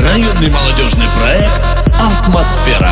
Районный молодежный проект «Атмосфера».